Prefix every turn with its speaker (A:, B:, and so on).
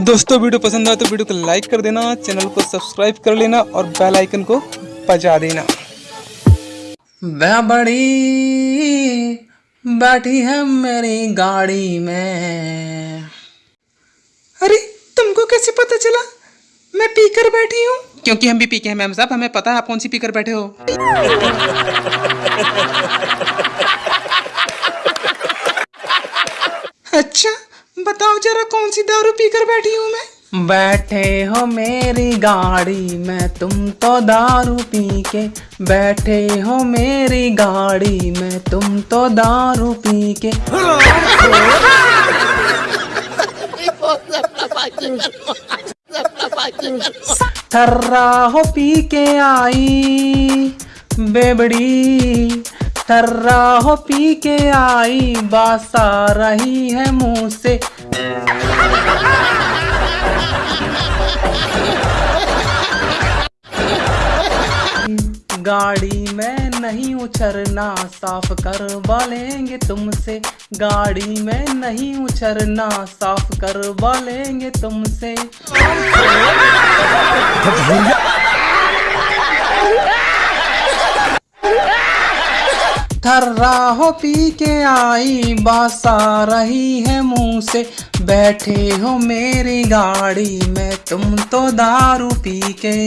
A: दोस्तों वीडियो पसंद आए तो वीडियो को लाइक कर देना चैनल को सब्सक्राइब कर लेना और बेल आइकन को बजा देना। वह बड़ी बैठी है मेरी गाड़ी में। अरे तुमको कैसे पता चला? मैं पीकर बैठी हूँ। क्योंकि हम भी पीके हैं मैम साहब हमें पता है आप कौन सी पीकर बैठे हो। अच्छा बताओ जरा कौन सी दारू पीकर बैठी हूँ मैं? बैठे हो मेरी गाड़ी, में तुम तो दारू पी के बैठे हो मेरी गाड़ी, में तुम तो दारू पी के थर्रा हो पी के आई, बेबड़ी। थर्रा हो पी के आई, बासा रही है मुँह से। गाड़ी में नहीं उछरना, साफ़ करवा लेंगे तुमसे। गाड़ी में नहीं उछरना, साफ़ करवा लेंगे तुमसे थर्रा हो पी के आई, बासा रही है मुँह से। बैठे हो मेरी गाड़ी में, तुम तो दारू पी के।